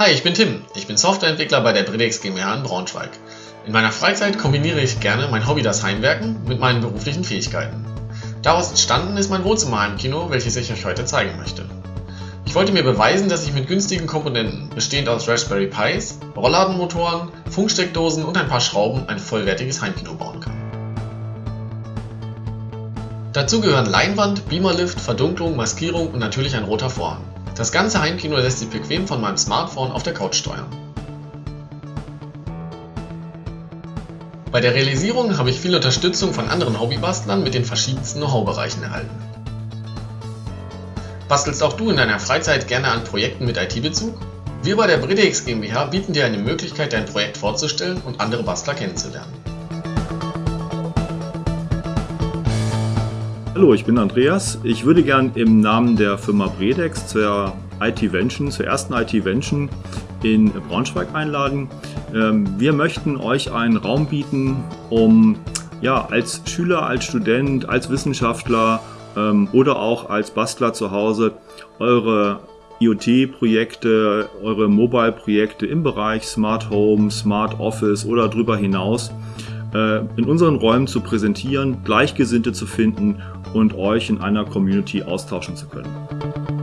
Hi, ich bin Tim. Ich bin Softwareentwickler bei der Bredex GmbH in Braunschweig. In meiner Freizeit kombiniere ich gerne mein Hobby das Heimwerken mit meinen beruflichen Fähigkeiten. Daraus entstanden ist mein Wohnzimmerheimkino, welches ich euch heute zeigen möchte. Ich wollte mir beweisen, dass ich mit günstigen Komponenten, bestehend aus Raspberry Pis, Rollladenmotoren, Funksteckdosen und ein paar Schrauben ein vollwertiges Heimkino bauen kann. Dazu gehören Leinwand, Beamerlift, Verdunklung, Maskierung und natürlich ein roter Vorhang. Das ganze Heimkino lässt sich bequem von meinem Smartphone auf der Couch steuern. Bei der Realisierung habe ich viel Unterstützung von anderen Hobbybastlern mit den verschiedensten Know-how-Bereichen erhalten. Bastelst auch du in deiner Freizeit gerne an Projekten mit IT-Bezug? Wir bei der Bredex GmbH bieten dir eine Möglichkeit, dein Projekt vorzustellen und andere Bastler kennenzulernen. Hallo, ich bin Andreas. Ich würde gern im Namen der Firma Bredex zur IT-Vention, zur ersten IT-Vention in Braunschweig einladen. Ähm, wir möchten euch einen Raum bieten, um ja, als Schüler, als Student, als Wissenschaftler ähm, oder auch als Bastler zu Hause eure IoT-Projekte, eure Mobile-Projekte im Bereich Smart Home, Smart Office oder darüber hinaus äh, in unseren Räumen zu präsentieren, Gleichgesinnte zu finden und euch in einer Community austauschen zu können.